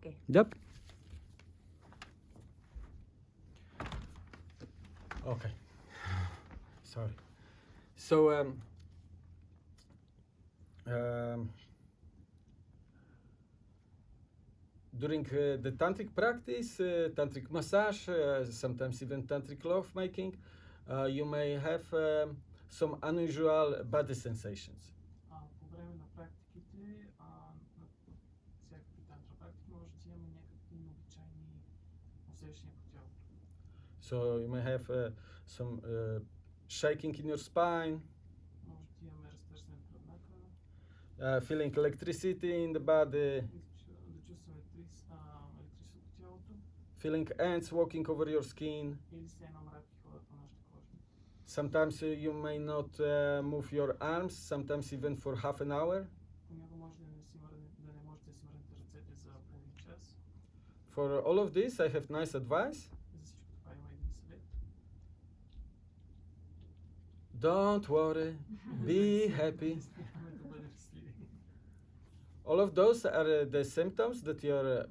Okay. Yep. Okay. Sorry. So um, um, during uh, the tantric practice, uh, tantric massage, uh, sometimes even tantric love making, uh, you may have um, some unusual body sensations. So you may have uh, some uh, shaking in your spine, uh, feeling electricity in the body, feeling ants walking over your skin. Sometimes uh, you may not uh, move your arms, sometimes even for half an hour. For all of this, I have nice advice. Don't worry, be happy. Няма да бъдем щастливи. All of those are uh, the symptoms that your uh,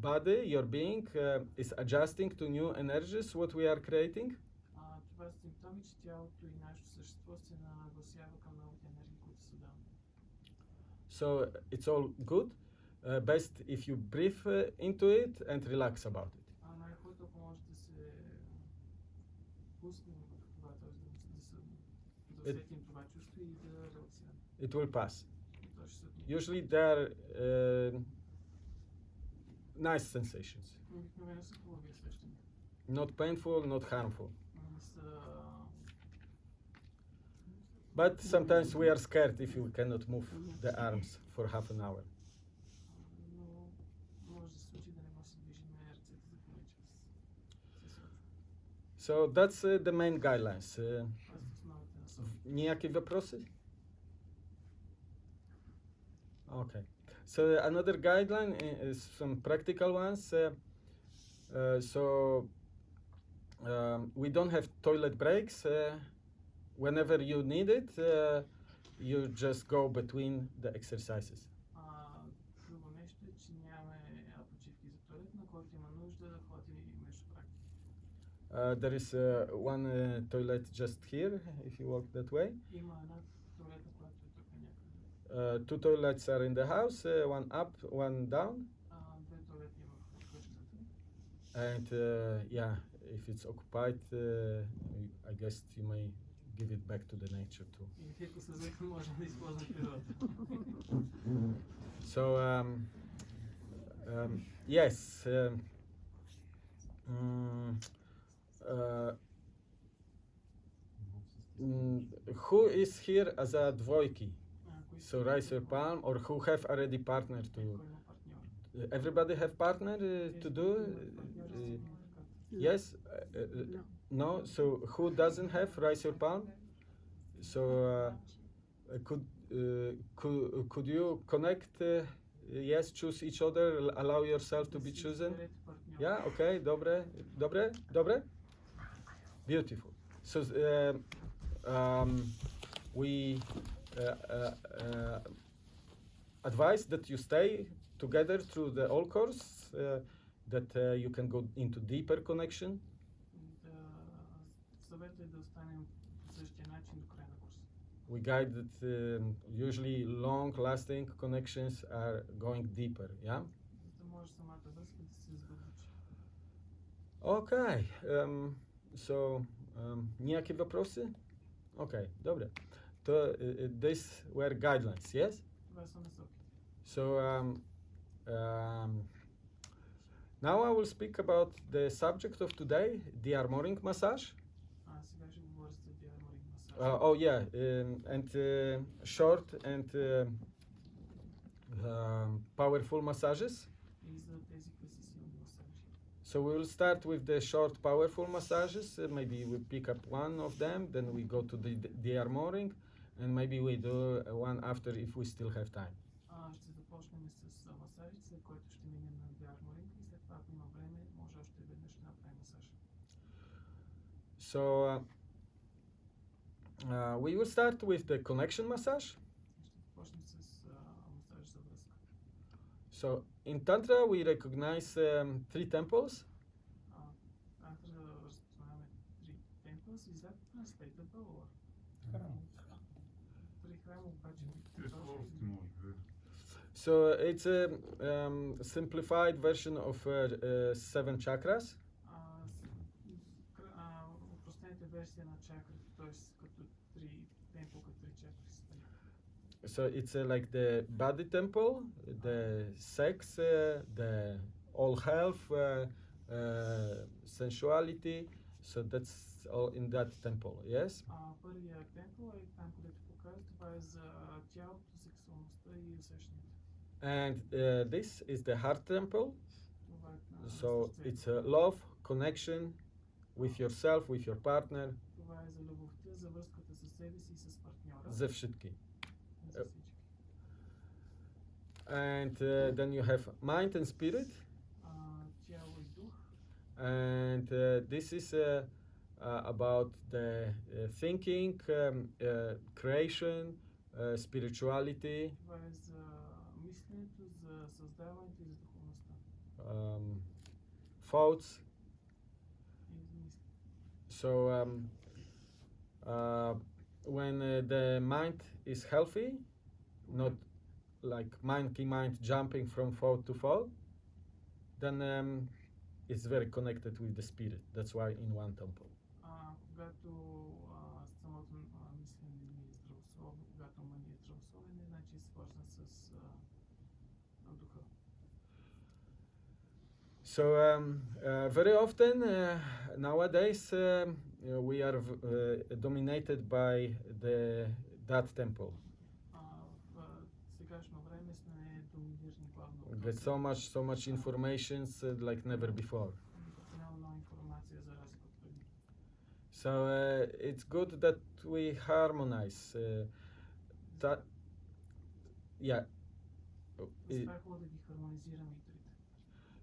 body, your being, uh, is adjusting to new energies, what we are creating. А, това са симптоми, че тялото и нашето същество се нагласява към новите енергии, които създаваме. So it's all good. Uh, best if you breathe uh, into it and relax about it. А най-хубавото, ако може да се пуснем it, it will pass. Usually they're uh, um, nice sensations. Not painful, not harmful. But sometimes we are scared if we cannot move the arms for half an hour. So that's uh, the main guidelines. Uh, Това са основните насоки. Ніякі вопроси? Okay. So another guideline i- is some practical ones. Uh, uh, so um, we don't have toilet breaks. Uh, whenever you need it, uh, you just go between the exercises. Uh, there is uh, one uh, toilet just here, if you walk that way. Uh, two toilets are in the house, uh, one up, one down. And uh, yeah, if it's occupied, I guess you may give it back to the nature too. so, um, um, yes. Um, mm, uh, mm, who is here as a dvojki? So raise your palm or who have already partner to everybody have partner uh, to do? Uh, uh yes? Uh, uh, no. So who doesn't have raise your palm? So could, could could you connect? yes, choose each other. Allow yourself to be chosen. Yeah. Okay. Dobre. Dobre. Dobre. Beautiful. So um, um we uh, uh, uh, advise that you stay together through the all course, that you can go into deeper connection. We guide that um, usually long-lasting connections are going deeper, yeah? Okay. Um, so, um, ніякі вопроси? Okay, добре. То uh, uh, these were guidelines, yes? Това са насоките. So, um, um, now I will speak about the subject of today, the armoring massage. А сега ще говоря за диарморинг масаж. Uh, oh yeah, um, and uh, short and uh, um, powerful massages. So we will start with the short, powerful massages. Uh, maybe we pick up one of them, then we go to the the armoring, and maybe we do uh, one after if we still have time. А, ще започнем с а, масажите, след което ще минем на диарморинг и след това, ако има време, може още веднъж да направим масаж. So uh, uh, we will start with the connection massage. Ще започнем с а, масаж за връзка. So in Tantra, we recognize um, three temples. Uh, three temples. Is that translatable or? So it's a um, simplified version of uh, uh, seven chakras. Ah, uh, So it's uh, like the body temple, the sex, uh, the all health, uh, uh, sensuality. So that's all in that temple. Yes. А, първия темпо е там, където показва, това е за тялото, сексуалността и усещането. And uh, this is the heart temple. Това е на So сърцето. it's uh, love, connection with yourself, with your partner, Това е за любовта, за връзката с себе си и с партньора. за всички. and uh, then you have mind and spirit. And uh, this is uh, uh about the uh, thinking um, uh, creation spirituality. Um, thoughts. So um, when the mind is healthy not like monkey mind jumping from thought to thought, then um, it's very connected with the spirit. That's why in one temple. А, когато а, самото а, мислене ни е здравословно, когато ума ни е здравословен, значи е свързан с а, духа. So um, uh, very often uh, nowadays um, uh, we are v- uh, dominated by the that temple. there's so much, so much information like never before. So uh, it's good that we harmonize. Uh, that, yeah. Uh,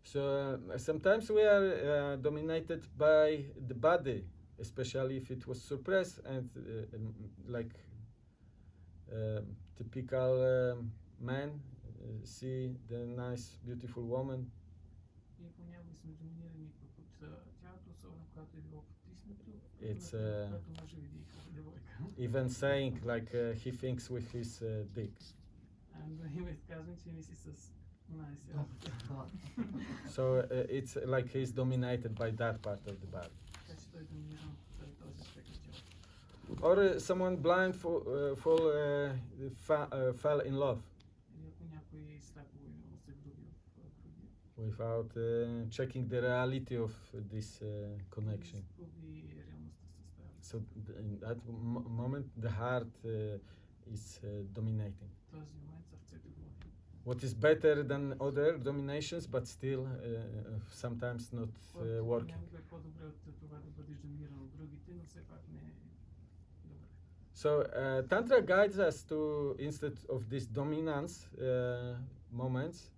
so uh, sometimes we are uh, dominated by the body, especially if it was suppressed and uh, like typical um, man see the nice, beautiful woman. It's uh, even saying like uh, he thinks with his uh, dick. so uh, it's uh, like he's dominated by that part of the body. Or uh, someone blind fell in love. without uh, checking the reality of this uh, connection. So in that moment, the heart uh, is uh, dominating. What is better than other dominations, but still uh, sometimes not uh, working. So Tantra guides us to, instead of these dominance moments,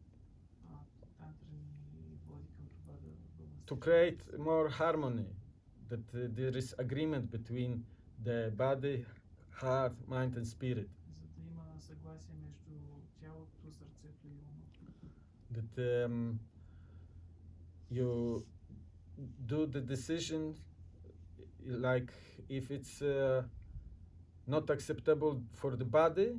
to create more harmony, that uh, there is agreement between the body, heart, mind and spirit. That um, you do the decision like if it's uh, not acceptable for the body,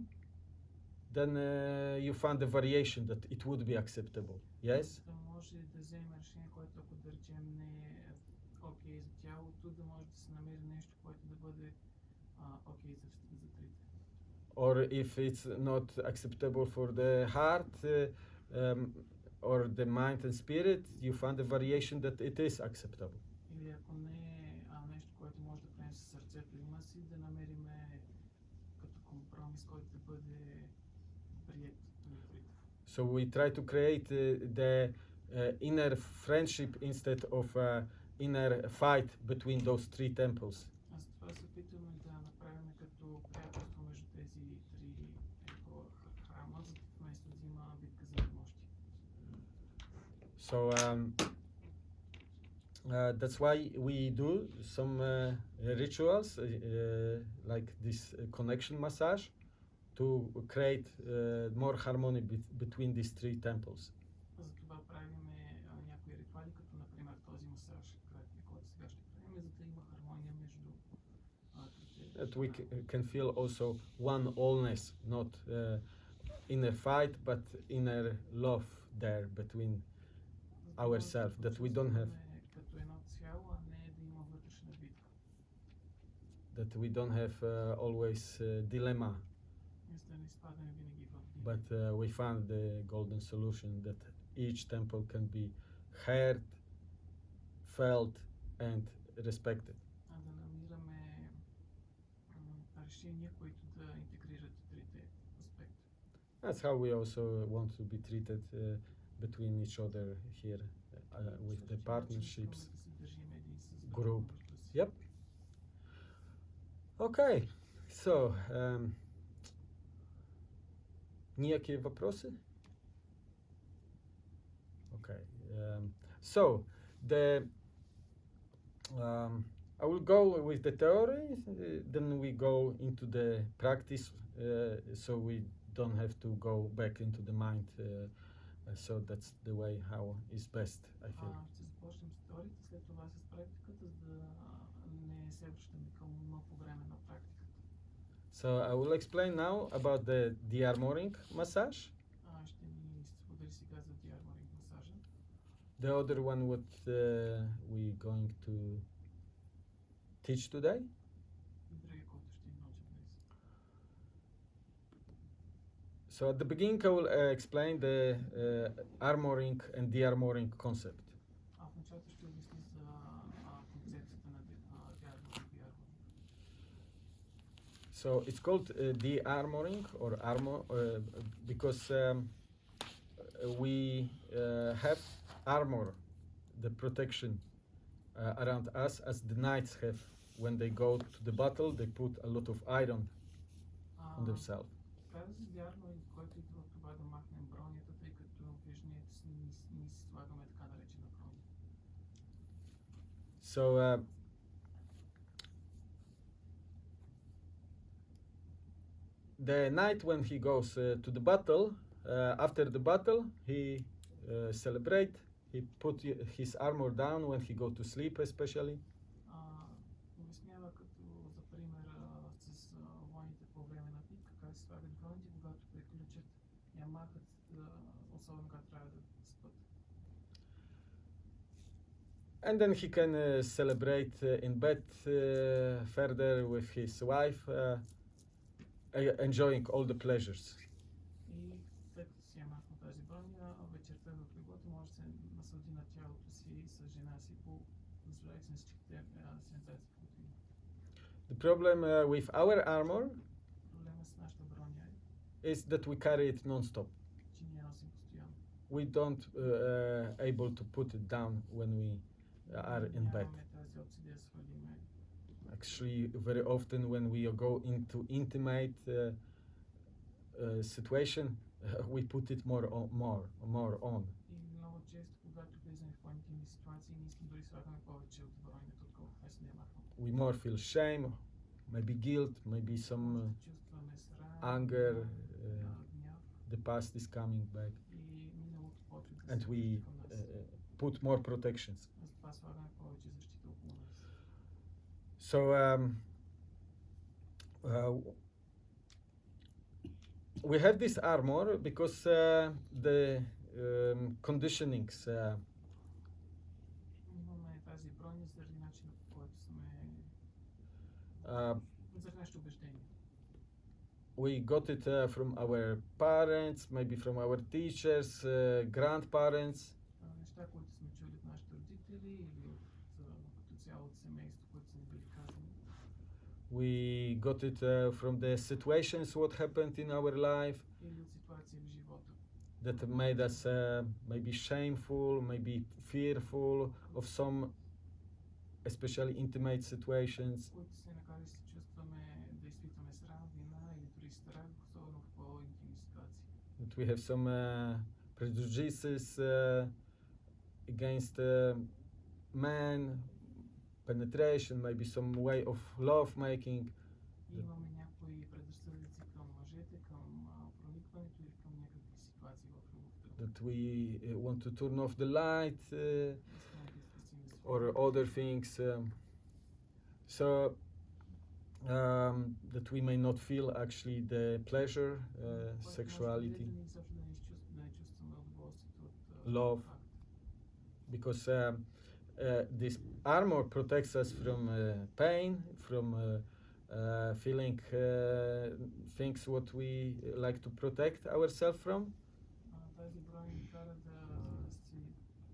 then uh, you find a variation that it would be acceptable. Yes? Да може да вземе решение, което ако да речем не е окей за тялото, да може да се намери нещо, което да бъде а, окей за, за трите. or if it's not acceptable for the heart uh, um, or the mind and spirit, you find a variation that it is acceptable. So we try to create uh, the uh, inner friendship instead of uh, inner fight between those three temples. So um, uh, that's why we do some uh, rituals uh, like this connection massage to create uh, more harmony bet- between these three temples. Затова правим някои ритуали, като например този масаж, краткия, който сега ще правим, за да има хармония между а, трите. That we c- can feel also one allness, not uh, inner fight, but inner love there between За да може да ourselves, се that we don't have. почувстваме Като едно цяло, а не да има вътрешна битка. that we don't have uh, always uh, dilemma, Мисля да не изпадаме винаги в битка. but uh, we found the golden solution that each temple can be heard, felt, and respected. а да намираме м, решения, които да интегрират трите аспекта. That's how we also want to be treated uh, between each other here uh, with the Същия начин partnerships. искаме да се държим един с друг group. помежду си. Yep. Okay, so um, някакви въпроси? Okay, um, so the um, I will go with the theory, uh, then we go into the practice, uh, so we don't have to go back into the mind. Uh, uh, so that's the way how is best, I feel. А, ще започнем с теорията, след това с практиката, за да не се връщаме към ума по време на практиката. So I will explain now about the de-armoring massage. The other one what uh, we going to teach today. So at the beginning I will uh, explain the uh, armoring and de-armoring concept. So it's called uh, de-armoring or armor uh, because um, we uh, have armor, the protection uh, around us, as the knights have. When they go to the battle, they put a lot of iron А, on themselves. Каза се диарморинг, който идва от това да махнем бронята, тъй като в ежедневието си ние, ние си слагаме така наречена броня. So uh, the knight when he goes uh, to the battle, uh, after the battle, he uh, celebrate. He put his armor down when he go to sleep, especially. and then he can uh, celebrate uh, in bed uh, further with his wife enjoying all the pleasures. И след като си я махнал тази броня, вечерта в леглото може да се наслади на тялото си с жена си, по наслаждайки се на всичките а, сензации, които има. The problem uh, with our armor Проблема с нашата броня е, is that we carry it non-stop. че ние я носим постоянно. we don't uh, uh, able to put it down when we are in bed. actually very often when we go into intimate uh, uh, situation, we put it more on, more, more on. We more feel shame, maybe guilt, maybe some uh, anger. the past is coming back and we uh, put more protections. So um, uh, we have this armor because uh, the um, conditionings. Uh, uh we got it uh, from our parents, maybe from our teachers, uh, grandparents. We got it uh, from the situations what happened in our life. That made us uh, maybe shameful, maybe fearful of some especially intimate situations. That we have some uh, prejudices uh, against uh, men penetration, maybe some way of love making. That we uh, want to turn off the light uh, or other things. Um, so um, that we may not feel actually the pleasure, uh, sexuality, love, because um, uh, this armor protects us from uh, pain, from uh, uh, feeling uh, things what we like to protect ourselves from. А, Тази броня ни кара да се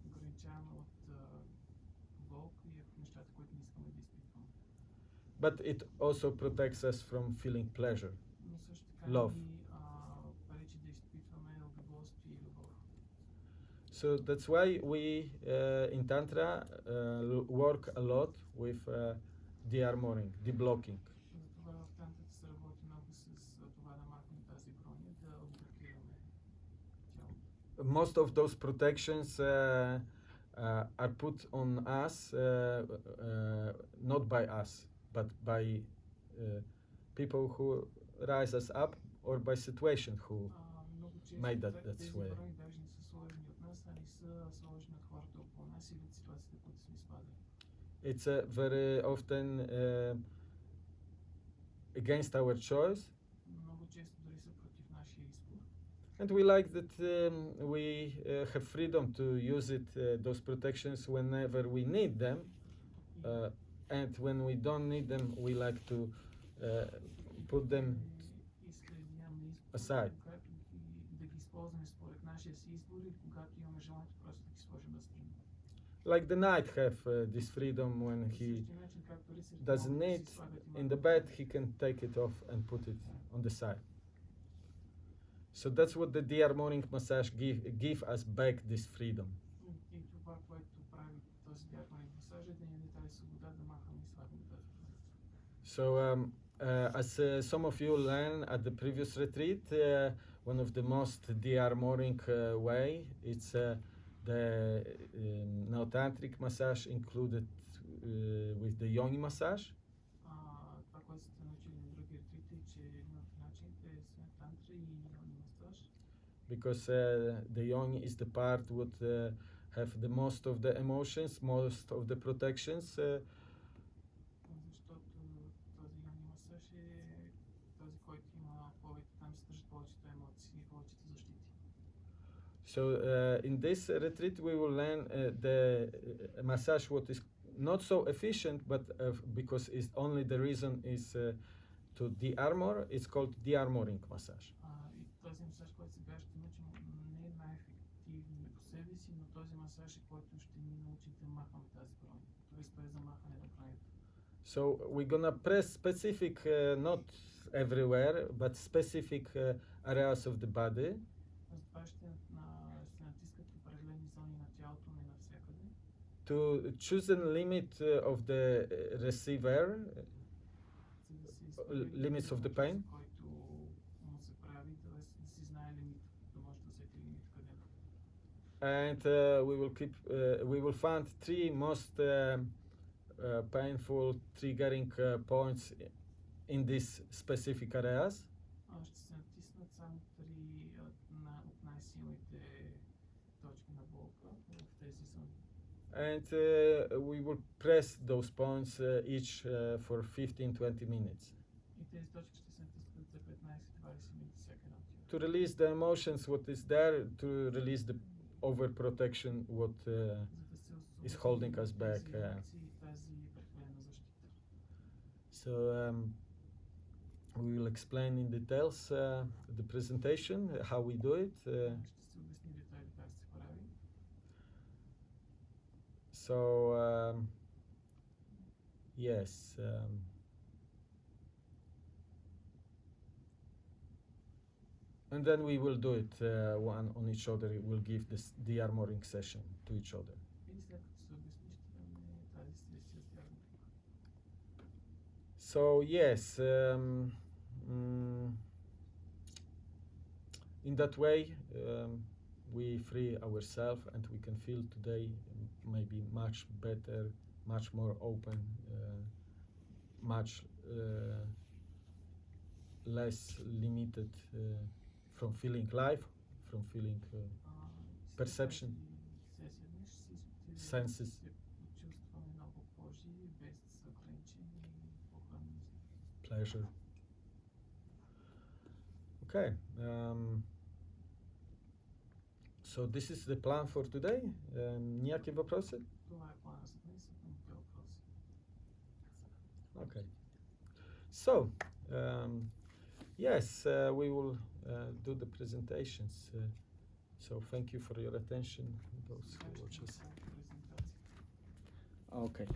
ограничаваме от а, болка и от нещата, които не искаме да изпитваме. But it also protects us from feeling pleasure. Но също така Love. So that's why we uh, in Tantra uh, work a lot with uh, the armoring, the blocking Most of those protections uh, uh, are put on us, uh, not by us, but by people who rise us up or by situation who made that that way. нас, а не са сложени от хората около нас или от ситуациите, в които сме изпадали. it's uh, very often uh, against our choice Много често дори са против нашия избор. and we like that um, we uh, have freedom to use it uh, those protections whenever we need them И uh, and when we don't need them we like to uh, put them Иска да нямаме избор, aside. когато ги, да ги използваме според Like the knight have uh, this freedom when he doesn't need in the bed, he can take it off and put it on the side. So that's what the de-armoring massage give, give us back this freedom. So um, uh, as uh, some of you learned at the previous retreat, uh, one of the most de-armoring uh, way. It's uh, the um, massage included uh, with the yoni massage. Because uh, the yoni is the part would uh, have the most of the emotions, most of the protections uh, So uh, in this retreat, we will learn uh, the uh, massage what is not so efficient, but uh, because it's only the reason is uh, to de-armor. It's called de-armoring massage. А, и този масаж, който сега ще научим, не е най-ефективен по себе си, но този масаж е който ще ни научи да махаме тази броня. Тоест без замахане на бронята. So we're gonna press specific, uh, not everywhere, but specific uh, areas of the body, to choose a limit uh, of the uh, receiver, uh, limits of the pain. And uh, we will keep, uh, we will find three most uh, painful triggering points in these specific areas and uh, we will press those points uh, each uh, for 15-20 minutes. To release the emotions, what is there, to release the overprotection, what is holding us back. So um, we will explain in details uh, the presentation, how we do it. Uh, so um, yes um, and then we will do it uh, one on each other. We will give this the armoring session to each other. So yes um, mm, in that way um, we free ourselves and we can feel today maybe much better, much more open, uh, much uh, less limited uh, from feeling life, from feeling perception, senses. Pleasure. Okay. Um, so this is the plan for today. Um, ніякі въпроси? Това е плана за днес, ако имате въпроси. Okay. So, um, yes, uh, we will uh, do the presentations. Uh, so thank you for your attention, those who Така ще watch us. направим презентация. Okay.